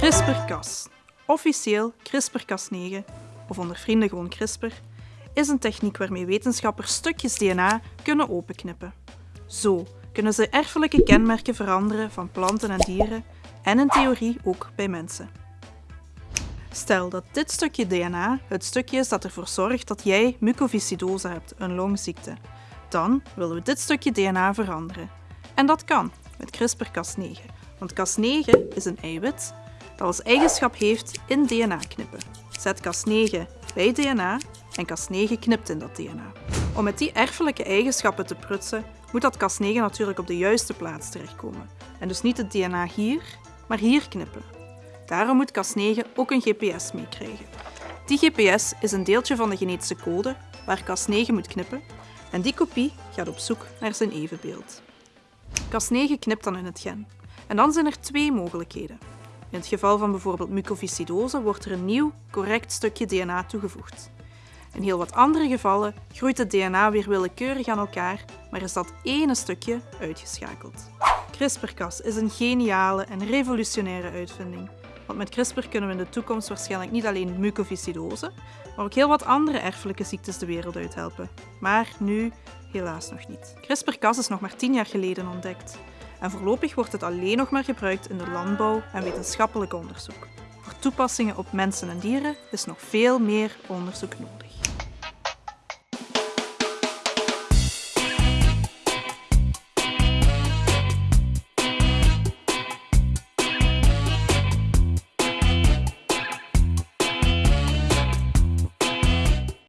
CRISPR-Cas, officieel CRISPR-Cas9 of onder vrienden gewoon CRISPR, is een techniek waarmee wetenschappers stukjes DNA kunnen openknippen. Zo kunnen ze erfelijke kenmerken veranderen van planten en dieren en in theorie ook bij mensen. Stel dat dit stukje DNA het stukje is dat ervoor zorgt dat jij mucoviscidose hebt, een longziekte. Dan willen we dit stukje DNA veranderen. En dat kan met CRISPR-Cas9, want Cas9 is een eiwit dat als eigenschap heeft in DNA knippen. Zet Cas9 bij DNA en Cas9 knipt in dat DNA. Om met die erfelijke eigenschappen te prutsen, moet dat Cas9 natuurlijk op de juiste plaats terechtkomen. En dus niet het DNA hier, maar hier knippen. Daarom moet Cas9 ook een GPS meekrijgen. Die GPS is een deeltje van de genetische code waar Cas9 moet knippen en die kopie gaat op zoek naar zijn evenbeeld. Cas9 knipt dan in het gen. En dan zijn er twee mogelijkheden. In het geval van bijvoorbeeld mucoviscidose wordt er een nieuw, correct stukje DNA toegevoegd. In heel wat andere gevallen groeit het DNA weer willekeurig aan elkaar, maar is dat ene stukje uitgeschakeld. CRISPR-Cas is een geniale en revolutionaire uitvinding. Want met CRISPR kunnen we in de toekomst waarschijnlijk niet alleen mucoviscidose, maar ook heel wat andere erfelijke ziektes de wereld uithelpen. Maar nu helaas nog niet. CRISPR-Cas is nog maar tien jaar geleden ontdekt. En voorlopig wordt het alleen nog maar gebruikt in de landbouw en wetenschappelijk onderzoek. Voor toepassingen op mensen en dieren is nog veel meer onderzoek nodig.